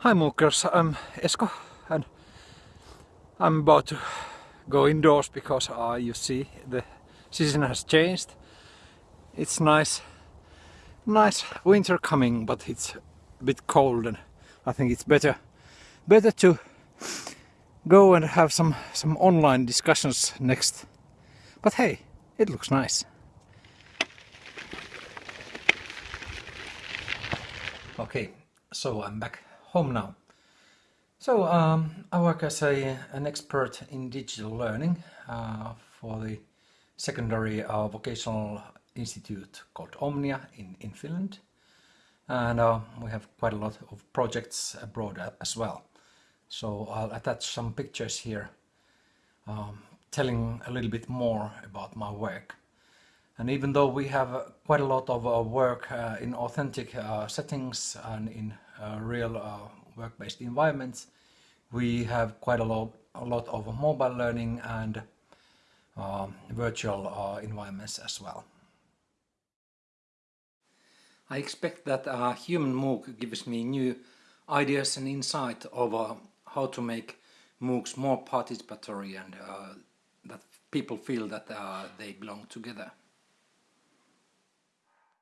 Hi MOOCers, I'm Esko and I'm about to go indoors because uh, you see the season has changed. It's nice, nice winter coming but it's a bit cold and I think it's better better to go and have some some online discussions next. But hey, it looks nice. Okay, so I'm back home now. So um, I work as a, an expert in digital learning uh, for the secondary uh, vocational institute called Omnia in, in Finland. And uh, we have quite a lot of projects abroad as well. So I'll attach some pictures here um, telling a little bit more about my work. And even though we have uh, quite a lot of uh, work uh, in authentic uh, settings and in uh, real uh, work-based environments, we have quite a lot, a lot of mobile learning and um, virtual environments as well. I expect that a human MOOC gives me new ideas and insight over how to make MOOCs more participatory and that people feel that they belong together.